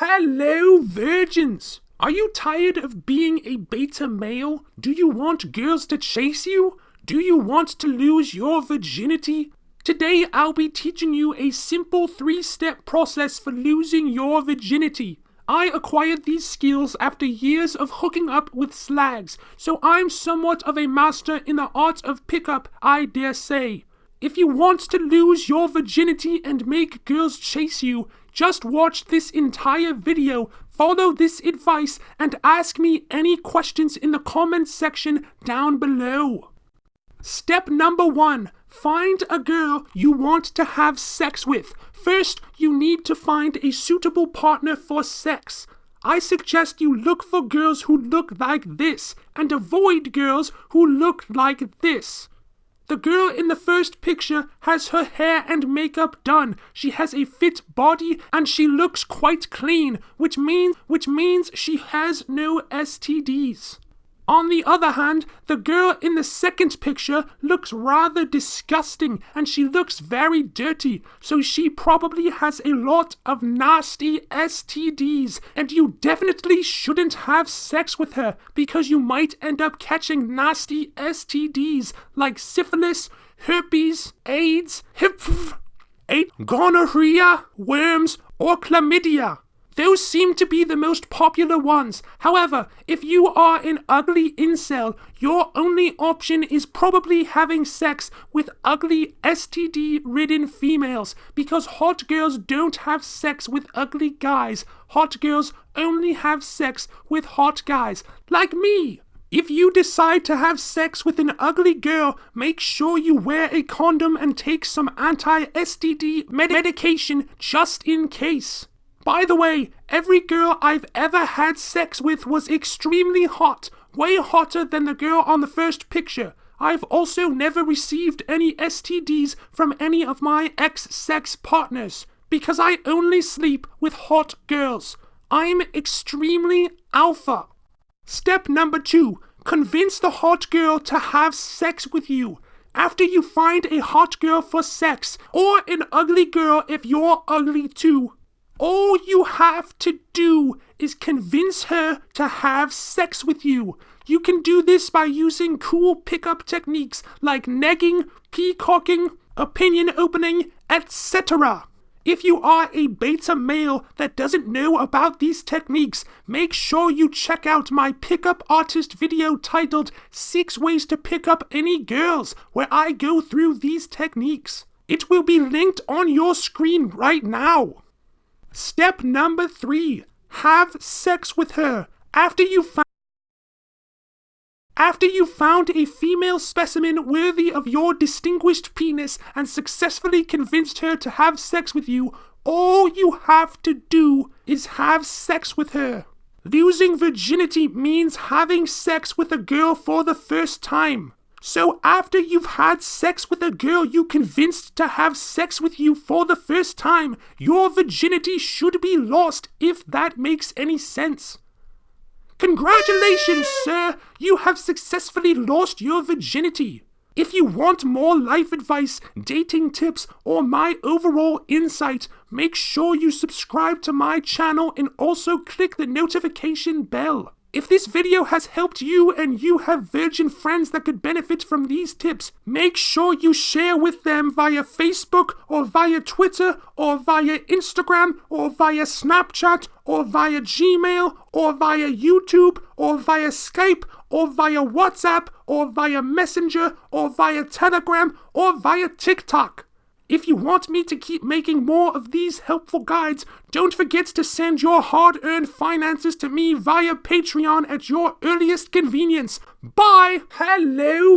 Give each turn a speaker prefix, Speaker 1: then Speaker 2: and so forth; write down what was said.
Speaker 1: Hello, virgins! Are you tired of being a beta male? Do you want girls to chase you? Do you want to lose your virginity? Today, I'll be teaching you a simple three step process for losing your virginity. I acquired these skills after years of hooking up with slags, so I'm somewhat of a master in the art of pickup, I dare say. If you want to lose your virginity and make girls chase you, just watch this entire video, follow this advice, and ask me any questions in the comments section down below. Step number one find a girl you want to have sex with. First, you need to find a suitable partner for sex. I suggest you look for girls who look like this and avoid girls who look like this. The girl in the first picture has her hair and makeup done. She has a fit body and she looks quite clean, which means which means she has no STDs. On the other hand, the girl in the second picture looks rather disgusting and she looks very dirty, so she probably has a lot of nasty STDs, and you definitely shouldn't have sex with her because you might end up catching nasty STDs like syphilis, herpes, AIDS, hip, gonorrhea, worms, or chlamydia. Those seem to be the most popular ones. However, if you are an ugly incel, your only option is probably having sex with ugly STD ridden females because hot girls don't have sex with ugly guys. Hot girls only have sex with hot guys, like me. If you decide to have sex with an ugly girl, make sure you wear a condom and take some anti STD med- medication just in case. By the way, every girl I've ever had sex with was extremely hot, way hotter than the girl on the first picture. I've also never received any STDs from any of my ex sex partners because I only sleep with hot girls. I'm extremely alpha. Step number two convince the hot girl to have sex with you. After you find a hot girl for sex, or an ugly girl if you're ugly too, all you have to do is convince her to have sex with you. You can do this by using cool pickup techniques like negging, peacocking, opinion opening, etc. If you are a beta male that doesn't know about these techniques, make sure you check out my pickup artist video titled 6 Ways to Pick Up Any Girls, where I go through these techniques. It will be linked on your screen right now. Step number three have sex with her after you found. After you found a female specimen worthy of your distinguished penis and successfully convinced her to have sex with you, all you have to do is have sex with her. Losing virginity means having sex with a girl for the first time. So after you've had sex with a girl you convinced to have sex with you for the first time, your virginity should be lost if that makes any sense. Congratulations, sir! You have successfully lost your virginity. If you want more life advice, dating tips, or my overall insight, make sure you subscribe to my channel and also click the notification bell. If this video has helped you and you have virgin friends that could benefit from these tips, make sure you share with them via Facebook or via Twitter or via Instagram or via Snapchat or via Gmail or via YouTube or via Skype or via WhatsApp or via Messenger or via Telegram or via TikTok. If you want me to keep making more of these helpful guides, don't forget to send your hard earned finances to me via Patreon at your earliest convenience. Bye! Hello!